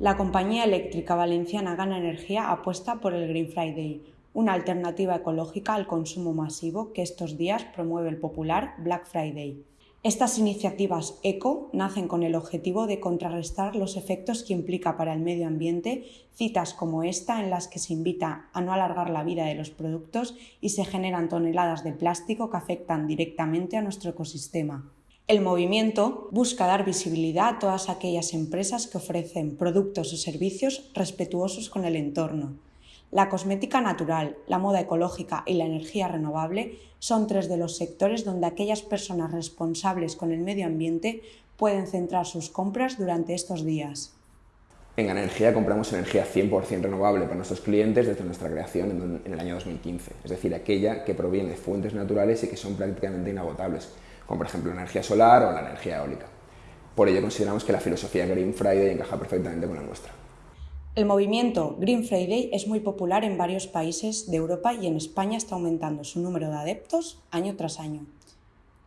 La compañía eléctrica valenciana Gana Energía apuesta por el Green Friday, una alternativa ecológica al consumo masivo que estos días promueve el popular Black Friday. Estas iniciativas eco nacen con el objetivo de contrarrestar los efectos que implica para el medio ambiente citas como esta en las que se invita a no alargar la vida de los productos y se generan toneladas de plástico que afectan directamente a nuestro ecosistema. El movimiento busca dar visibilidad a todas aquellas empresas que ofrecen productos o servicios respetuosos con el entorno. La cosmética natural, la moda ecológica y la energía renovable son tres de los sectores donde aquellas personas responsables con el medio ambiente pueden centrar sus compras durante estos días. En Energía compramos energía 100% renovable para nuestros clientes desde nuestra creación en el año 2015, es decir, aquella que proviene de fuentes naturales y que son prácticamente inagotables, como por ejemplo la energía solar o la energía eólica. Por ello consideramos que la filosofía Green Friday encaja perfectamente con la nuestra. El movimiento Green Friday es muy popular en varios países de Europa y en España está aumentando su número de adeptos año tras año.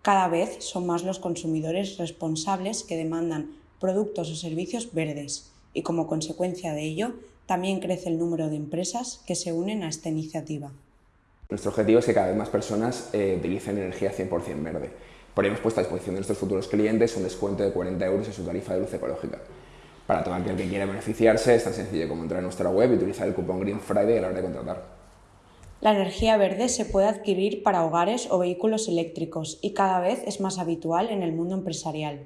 Cada vez son más los consumidores responsables que demandan productos o servicios verdes y como consecuencia de ello también crece el número de empresas que se unen a esta iniciativa. Nuestro objetivo es que cada vez más personas eh, utilicen energía 100% verde hemos puesto a disposición de nuestros futuros clientes un descuento de 40 euros en su tarifa de luz ecológica. Para todo aquel que quiera beneficiarse es tan sencillo como entrar a nuestra web y utilizar el cupón Green Friday a la hora de contratar. La energía verde se puede adquirir para hogares o vehículos eléctricos y cada vez es más habitual en el mundo empresarial.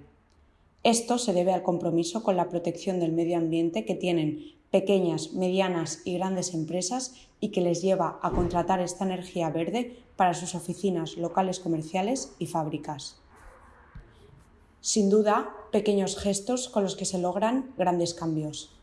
Esto se debe al compromiso con la protección del medio ambiente que tienen pequeñas, medianas y grandes empresas y que les lleva a contratar esta energía verde para sus oficinas, locales comerciales y fábricas. Sin duda, pequeños gestos con los que se logran grandes cambios.